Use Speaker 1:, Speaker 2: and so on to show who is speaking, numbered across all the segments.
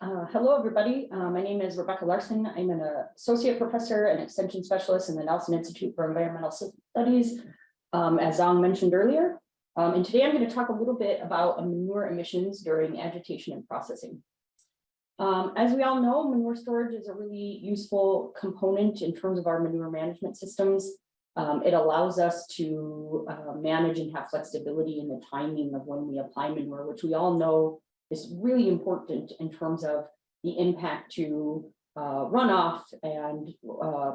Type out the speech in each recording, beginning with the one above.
Speaker 1: Uh, hello, everybody. Uh, my name is Rebecca Larson. I'm an associate professor and extension specialist in the Nelson Institute for Environmental Studies, um, as Zhang mentioned earlier. Um, and today I'm going to talk a little bit about manure emissions during agitation and processing. Um, as we all know, manure storage is a really useful component in terms of our manure management systems. Um, it allows us to uh, manage and have flexibility in the timing of when we apply manure, which we all know is really important in terms of the impact to uh, runoff and uh,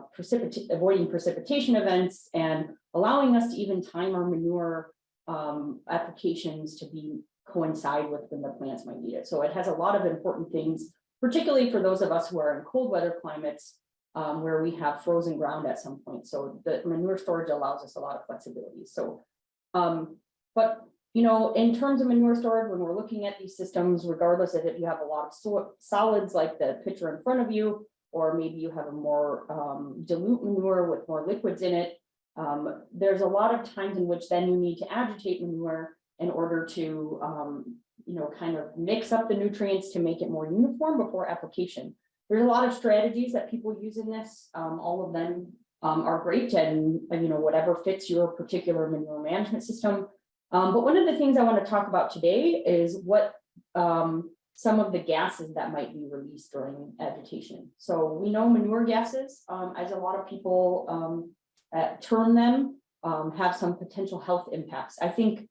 Speaker 1: avoiding precipitation events and allowing us to even time our manure um, applications to be coincide with when the plants might need it. So it has a lot of important things, particularly for those of us who are in cold weather climates um, where we have frozen ground at some point. So the manure storage allows us a lot of flexibility. So, um, but you know, in terms of manure storage, when we're looking at these systems, regardless of if you have a lot of so solids like the picture in front of you, or maybe you have a more um, dilute manure with more liquids in it, um, there's a lot of times in which then you need to agitate manure in order to, um, you know, kind of mix up the nutrients to make it more uniform before application. There's a lot of strategies that people use in this. Um, all of them um, are great and, you know, whatever fits your particular manure management system. Um, but one of the things I want to talk about today is what um, some of the gases that might be released during agitation. So we know manure gases, um, as a lot of people um, uh, term them, um, have some potential health impacts. I think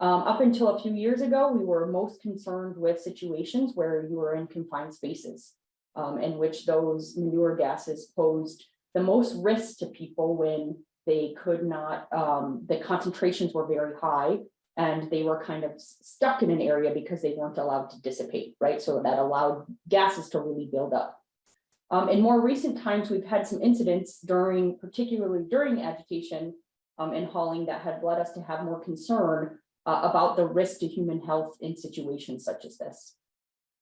Speaker 1: um, up until a few years ago, we were most concerned with situations where you were in confined spaces in which those manure gases posed the most risk to people when they could not, um, the concentrations were very high and they were kind of stuck in an area because they weren't allowed to dissipate, right? So that allowed gases to really build up. Um, in more recent times, we've had some incidents during, particularly during agitation um, and hauling that had led us to have more concern uh, about the risk to human health in situations such as this.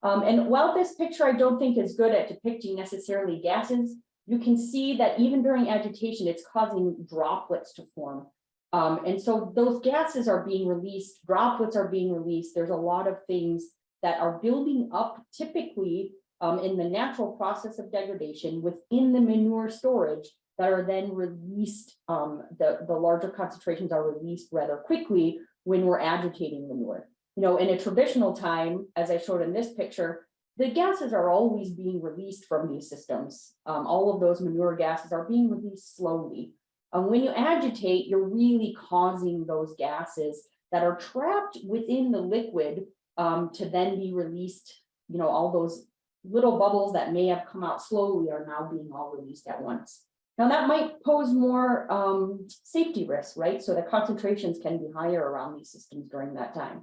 Speaker 1: Um, and while this picture I don't think is good at depicting necessarily gases, you can see that even during agitation, it's causing droplets to form. Um, and so those gases are being released, droplets are being released. There's a lot of things that are building up typically um, in the natural process of degradation within the manure storage that are then released, um, the, the larger concentrations are released rather quickly when we're agitating manure. You know, in a traditional time, as I showed in this picture, the gases are always being released from these systems. Um, all of those manure gases are being released slowly. And when you agitate, you're really causing those gases that are trapped within the liquid um, to then be released. You know, all those little bubbles that may have come out slowly are now being all released at once. Now that might pose more um, safety risks, right? So the concentrations can be higher around these systems during that time.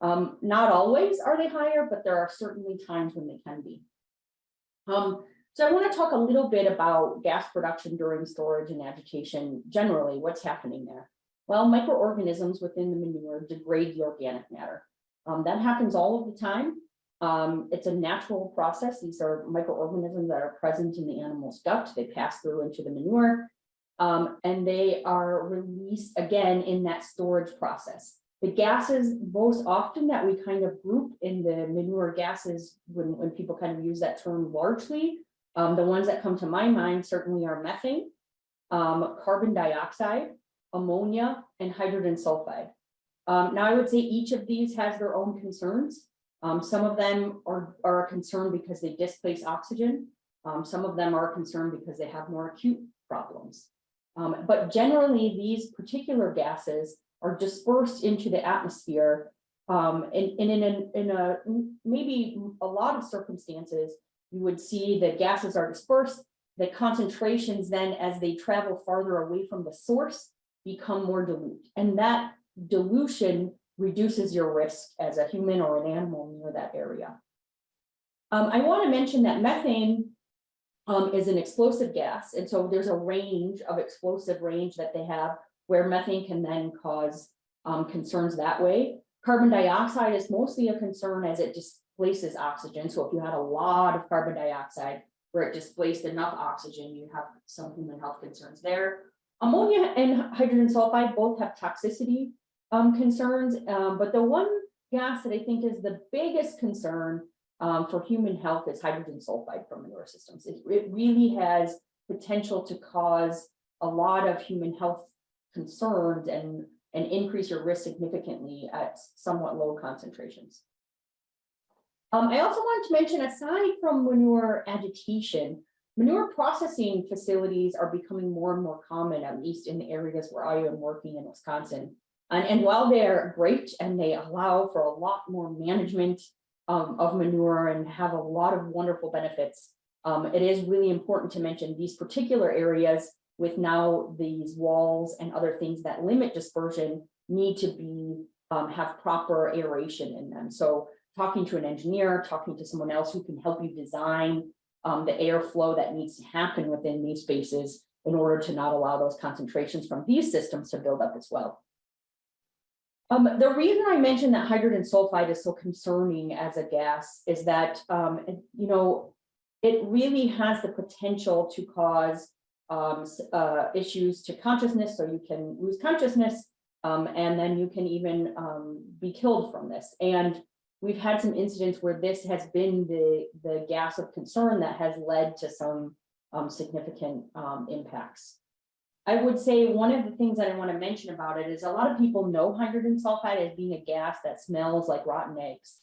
Speaker 1: Um, not always are they higher, but there are certainly times when they can be. Um, so I want to talk a little bit about gas production during storage and agitation generally, what's happening there. Well, microorganisms within the manure degrade the organic matter. Um, that happens all of the time. Um, it's a natural process. These are microorganisms that are present in the animal's gut. They pass through into the manure um, and they are released again in that storage process. The gases most often that we kind of group in the manure gases when, when people kind of use that term largely, um, the ones that come to my mind certainly are methane, um, carbon dioxide, ammonia, and hydrogen sulfide. Um, now I would say each of these has their own concerns. Um, some of them are, are a concern because they displace oxygen. Um, some of them are a concern because they have more acute problems. Um, but generally these particular gases are dispersed into the atmosphere. Um, and, and in, in a maybe a lot of circumstances, you would see that gases are dispersed, the concentrations then as they travel farther away from the source become more dilute. And that dilution reduces your risk as a human or an animal near that area. Um, I want to mention that methane um, is an explosive gas. And so there's a range of explosive range that they have where methane can then cause um, concerns that way. Carbon dioxide is mostly a concern as it displaces oxygen. So if you had a lot of carbon dioxide where it displaced enough oxygen, you have some human health concerns there. Ammonia and hydrogen sulfide both have toxicity um, concerns, um, but the one gas that I think is the biggest concern um, for human health is hydrogen sulfide from manure systems. It, it really has potential to cause a lot of human health concerns and, and increase your risk significantly at somewhat low concentrations. Um, I also wanted to mention, aside from manure agitation, manure processing facilities are becoming more and more common, at least in the areas where I am working in Wisconsin. And, and while they're great and they allow for a lot more management um, of manure and have a lot of wonderful benefits, um, it is really important to mention these particular areas with now these walls and other things that limit dispersion need to be um, have proper aeration in them. So talking to an engineer, talking to someone else who can help you design um, the airflow that needs to happen within these spaces in order to not allow those concentrations from these systems to build up as well. Um, the reason I mentioned that hydrogen sulfide is so concerning as a gas is that, um, you know, it really has the potential to cause um, uh, issues to consciousness, so you can lose consciousness, um, and then you can even um, be killed from this. And we've had some incidents where this has been the, the gas of concern that has led to some um, significant um, impacts. I would say one of the things that I want to mention about it is a lot of people know hydrogen sulfide as being a gas that smells like rotten eggs.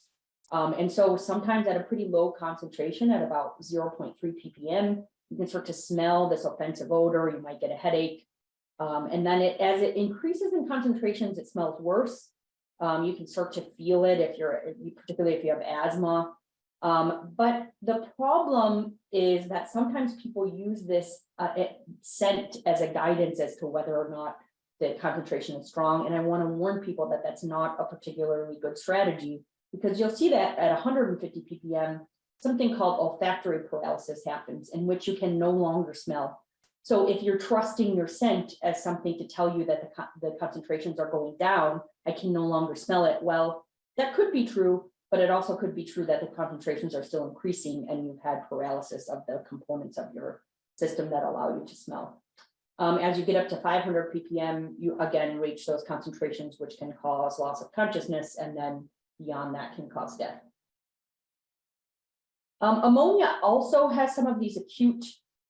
Speaker 1: Um, and so sometimes at a pretty low concentration at about 0.3 ppm, you can start to smell this offensive odor, you might get a headache. Um, and then it, as it increases in concentrations, it smells worse. Um, you can start to feel it if you're, particularly if you have asthma. Um, but the problem is that sometimes people use this uh, it- scent as a guidance as to whether or not the concentration is strong. And I want to warn people that that's not a particularly good strategy because you'll see that at 150 ppm, something called olfactory paralysis happens in which you can no longer smell. So if you're trusting your scent as something to tell you that the, the concentrations are going down, I can no longer smell it. Well, that could be true, but it also could be true that the concentrations are still increasing and you've had paralysis of the components of your system that allow you to smell. Um, as you get up to 500 ppm, you again reach those concentrations, which can cause loss of consciousness, and then beyond that can cause death. Um, ammonia also has some of these acute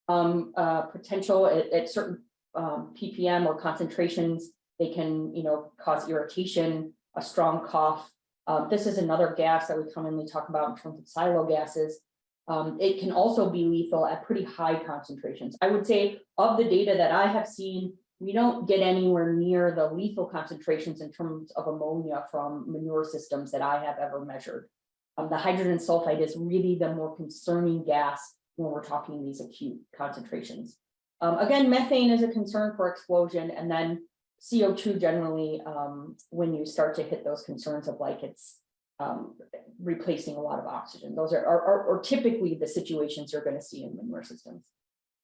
Speaker 1: um, uh, potential at, at certain um, ppm or concentrations. They can, you know, cause irritation, a strong cough. Uh, this is another gas that we commonly talk about in terms of silo gases. Um, it can also be lethal at pretty high concentrations. I would say of the data that I have seen, we don't get anywhere near the lethal concentrations in terms of ammonia from manure systems that I have ever measured. Um, the hydrogen sulfide is really the more concerning gas when we're talking these acute concentrations. Um, again, methane is a concern for explosion and then CO2 generally, um, when you start to hit those concerns of like it's um, replacing a lot of oxygen. Those are, are, are- typically the situations you're gonna see in manure systems.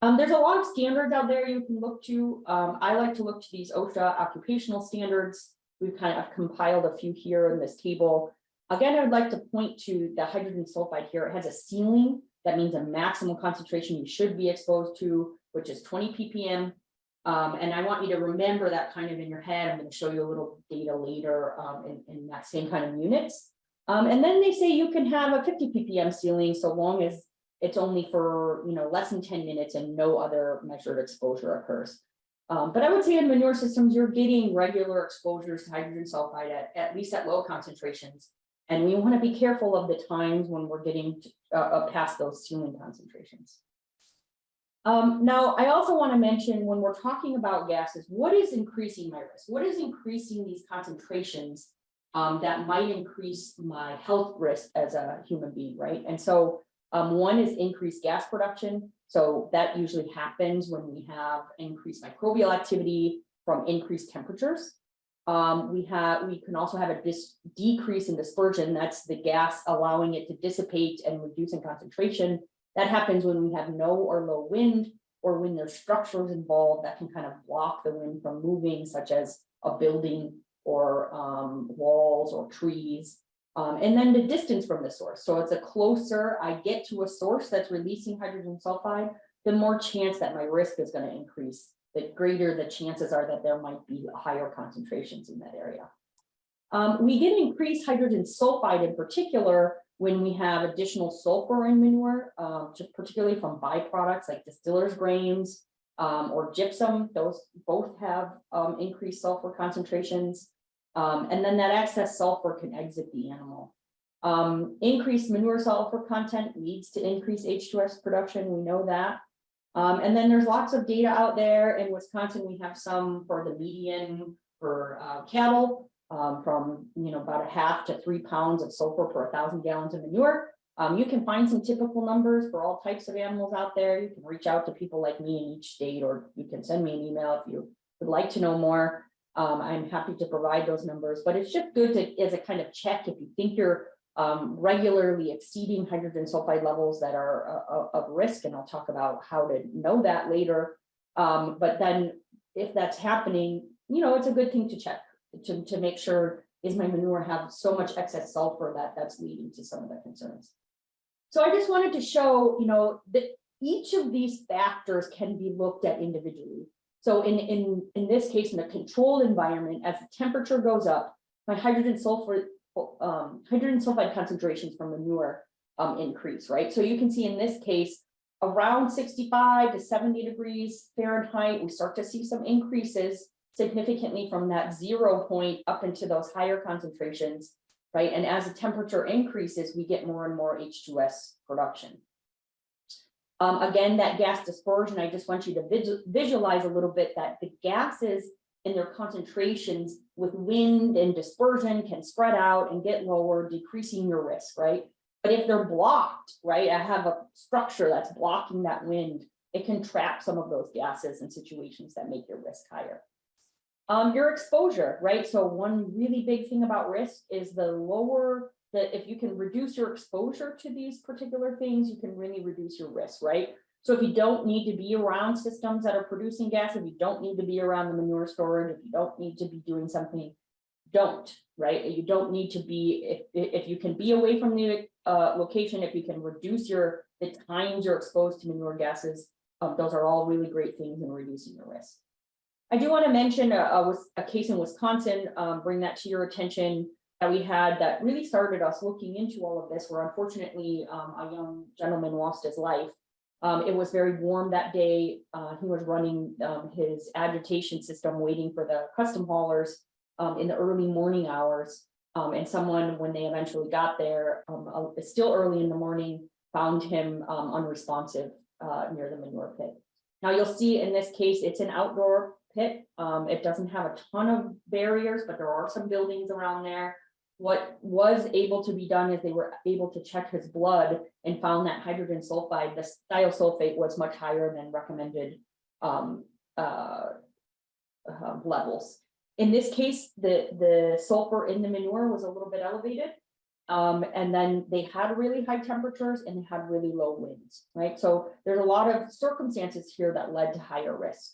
Speaker 1: Um, there's a lot of standards out there you can look to. Um, I like to look to these OSHA occupational standards. We've kind of compiled a few here in this table. Again, I would like to point to the hydrogen sulfide here. It has a ceiling. That means a maximum concentration you should be exposed to, which is 20 ppm. Um, and I want you to remember that kind of in your head. I'm going to show you a little data later um, in, in that same kind of units. Um, and then they say you can have a 50 ppm ceiling so long as it's only for, you know, less than 10 minutes and no other measured exposure occurs. Um, but I would say in manure systems, you're getting regular exposures to hydrogen sulfide at, at least at low concentrations. And we want to be careful of the times when we're getting uh, uh, past those ceiling concentrations. Um, now, I also want to mention when we're talking about gases, what is increasing my risk? What is increasing these concentrations um, that might increase my health risk as a human being, right? And so um, one is increased gas production. So that usually happens when we have increased microbial activity from increased temperatures. Um, we have, we can also have a decrease in dispersion. That's the gas allowing it to dissipate and reduce in concentration. That happens when we have no or low wind or when there's structures involved that can kind of block the wind from moving, such as a building or um, walls or trees. Um, and then the distance from the source. So it's a closer I get to a source that's releasing hydrogen sulfide, the more chance that my risk is going to increase, the greater the chances are that there might be higher concentrations in that area. Um, we get increased hydrogen sulfide in particular when we have additional sulfur in manure, um, particularly from byproducts like distillers grains. Um, or gypsum, those both have, um, increased sulfur concentrations. Um, and then that excess sulfur can exit the animal. Um, increased manure sulfur content leads to increased H2S production, we know that. Um, and then there's lots of data out there in Wisconsin, we have some for the median for uh, cattle. Um, from, you know, about a half to three pounds of sulfur per thousand gallons of manure. Um, you can find some typical numbers for all types of animals out there. You can reach out to people like me in each state, or you can send me an email if you would like to know more. Um, I'm happy to provide those numbers, but it's just good to, as a kind of check, if you think you're um, regularly exceeding hydrogen sulfide levels that are uh, of risk, and I'll talk about how to know that later. Um, but then if that's happening, you know, it's a good thing to check to, to make sure is my manure have so much excess sulfur that that's leading to some of the concerns. So I just wanted to show, you know, that each of these factors can be looked at individually. So in, in, in this case, in a controlled environment, as the temperature goes up, my hydrogen sulfur, um, hydrogen sulfide concentrations from manure um, increase, right? So you can see in this case, around 65 to 70 degrees Fahrenheit, we start to see some increases significantly from that zero point up into those higher concentrations, right? And as the temperature increases, we get more and more H2S production. Um, again, that gas dispersion, I just want you to visual, visualize a little bit that the gases and their concentrations with wind and dispersion can spread out and get lower, decreasing your risk, right? But if they're blocked, right, I have a structure that's blocking that wind, it can trap some of those gases in situations that make your risk higher. Um, your exposure, right? So one really big thing about risk is the lower that if you can reduce your exposure to these particular things, you can really reduce your risk, right? So if you don't need to be around systems that are producing gas, if you don't need to be around the manure storage, if you don't need to be doing something, don't, right? You don't need to be, if, if you can be away from the uh, location, if you can reduce your, the times you're exposed to manure gases, um, those are all really great things in reducing your risk. I do want to mention a, a, case in Wisconsin, um, bring that to your attention that we had that really started us looking into all of this, where unfortunately um, a young gentleman lost his life. Um, it was very warm that day. Uh, he was running um, his agitation system, waiting for the custom haulers um, in the early morning hours. Um, and someone, when they eventually got there, uh, still early in the morning, found him unresponsive uh, near the manure pit. Now you'll see in this case, it's an outdoor pit. Um, it doesn't have a ton of barriers, but there are some buildings around there. What was able to be done is they were able to check his blood and found that hydrogen sulfide, the thiosulfate was much higher than recommended um, uh, uh, levels. In this case, the, the sulfur in the manure was a little bit elevated. Um, and then they had really high temperatures and they had really low winds, right? So there's a lot of circumstances here that led to higher risk.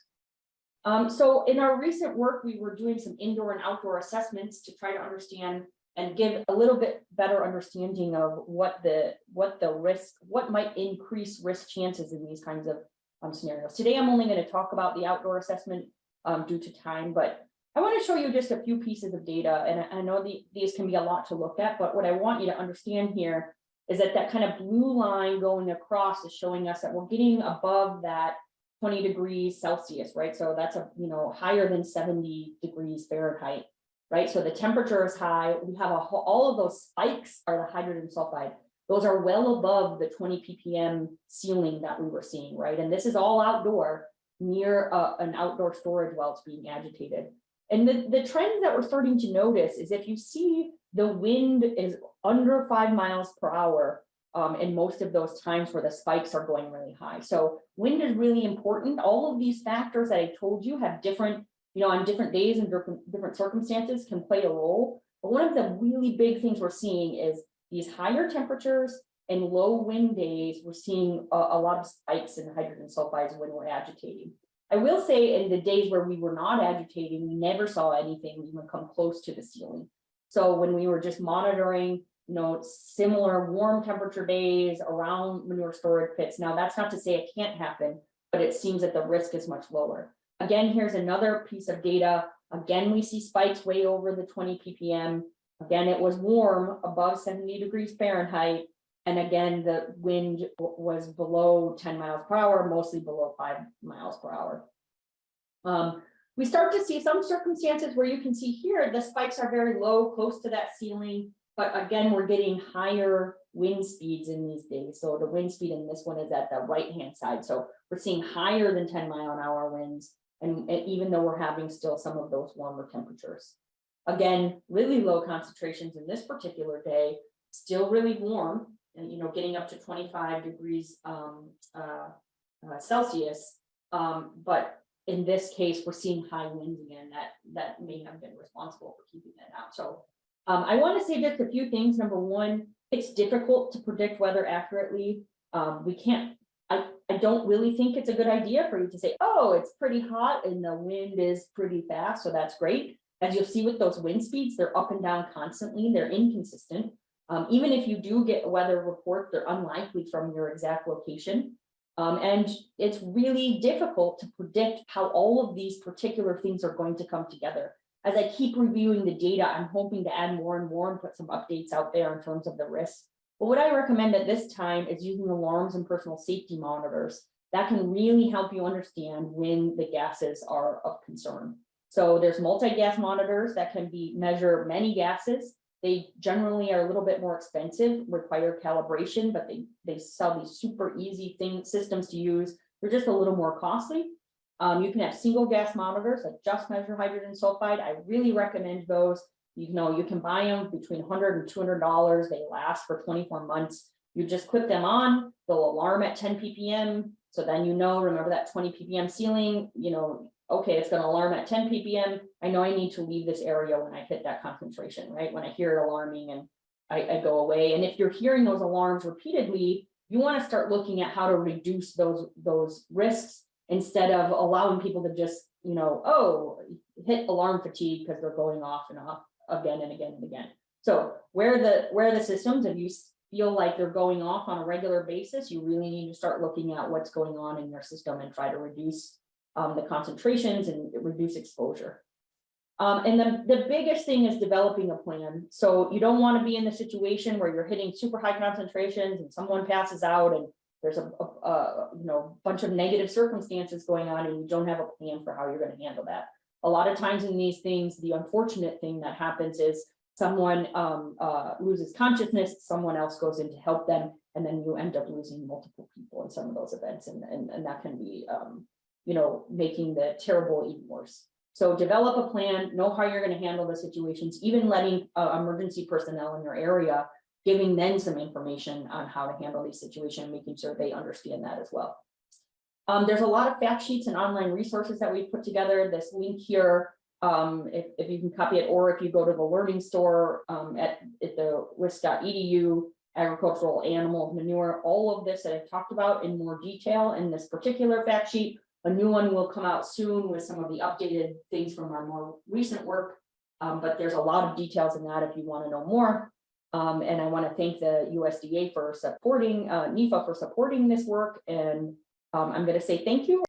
Speaker 1: Um, so in our recent work, we were doing some indoor and outdoor assessments to try to understand and give a little bit better understanding of what the what the risk, what might increase risk chances in these kinds of um, scenarios. Today, I'm only going to talk about the outdoor assessment um, due to time, but I want to show you just a few pieces of data. And I know the, these can be a lot to look at, but what I want you to understand here is that that kind of blue line going across is showing us that we're getting above that 20 degrees Celsius, right? So that's a, you know, higher than 70 degrees Fahrenheit, right? So the temperature is high. We have a all of those spikes are the hydrogen sulfide. Those are well above the 20 ppm ceiling that we were seeing, right? And this is all outdoor near uh, an outdoor storage while it's being agitated. And the, the trends that we're starting to notice is if you see the wind is under five miles per hour, um, in most of those times where the spikes are going really high. So wind is really important. All of these factors that I told you have different, you know, on different days and different, circumstances can play a role. But one of the really big things we're seeing is these higher temperatures and low wind days, we're seeing a, a lot of spikes in hydrogen sulfides when we're agitating. I will say in the days where we were not agitating, we never saw anything even come close to the ceiling. So when we were just monitoring you know, similar warm temperature days around manure storage pits. Now, that's not to say it can't happen, but it seems that the risk is much lower. Again, here's another piece of data. Again, we see spikes way over the 20 ppm. Again, it was warm above seventy degrees Fahrenheit. And again, the wind was below ten miles per hour, mostly below five miles per hour. Um, we start to see some circumstances where you can see here, the spikes are very low, close to that ceiling. But again, we're getting higher wind speeds in these days. So the wind speed in this one is at the right-hand side. So we're seeing higher than ten mile an hour winds. And and even though we're having still some of those warmer temperatures. Again, really low concentrations in this particular day, still really warm and, you know, getting up to twenty-five degrees um, uh, uh, Celsius. Um, but in this case, we're seeing high winds again that, that may have been responsible for keeping that out. So um, I want to say just a few things. Number one, it's difficult to predict weather accurately. Um, we can't, I, don't really think it's a good idea for you to say, oh, it's pretty hot and the wind is pretty fast, so that's great. As you'll see with those wind speeds, they're up and down constantly, they're inconsistent. Um, even if you do get a weather report, they're unlikely from your exact location. Um, and it's really difficult to predict how all of these particular things are going to come together. As I keep reviewing the data, I'm hoping to add more and more and put some updates out there in terms of the risks. But what I recommend at this time is using alarms and personal safety monitors. That can really help you understand when the gases are of concern. So there's multi-gas monitors that can be measure many gases. They generally are a little bit more expensive, require calibration, but they, they sell these super easy things, systems to use. They're just a little more costly. Um, you can have single gas monitors that just measure hydrogen sulfide. I really recommend those. You know, you can buy them between 100 and 200 dollars. They last for 24 months. You just clip them on, they'll alarm at 10 ppm. So then you know, remember that 20 ppm ceiling, you know, okay, it's gonna alarm at 10 ppm. I know I need to leave this area when I hit that concentration, right? When I hear it alarming and I, I go away. And if you're hearing those alarms repeatedly, you want to start looking at how to reduce those, those risks instead of allowing people to just, you know, oh, hit alarm fatigue because they're going off and off again and again and again. So where the, where the systems, if you feel like they're going off on a regular basis, you really need to start looking at what's going on in your system and try to reduce um, the concentrations and reduce exposure. Um, and the, the biggest thing is developing a plan. So you don't want to be in the situation where you're hitting super high concentrations and someone passes out and there's a, a, a, you know, bunch of negative circumstances going on and you don't have a plan for how you're going to handle that. A lot of times in these things, the unfortunate thing that happens is someone um, uh, loses consciousness, someone else goes in to help them, and then you end up losing multiple people in some of those events, and, and, and that can be, um, you know, making the terrible even worse. So develop a plan, know how you're going to handle the situations, even letting uh, emergency personnel in your area, giving them some information on how to handle these situations, making sure they understand that as well. Um, there's a lot of fact sheets and online resources that we've put together. This link here, um, if, if you can copy it, or if you go to the learning store um, at, at the wis.edu, agricultural animal manure, all of this that I've talked about in more detail in this particular fact sheet. A new one will come out soon with some of the updated things from our more recent work. Um, but there's a lot of details in that if you want to know more. Um, and I want to thank the USDA for supporting, uh, NIFA for supporting this work. And um, I'm going to say thank you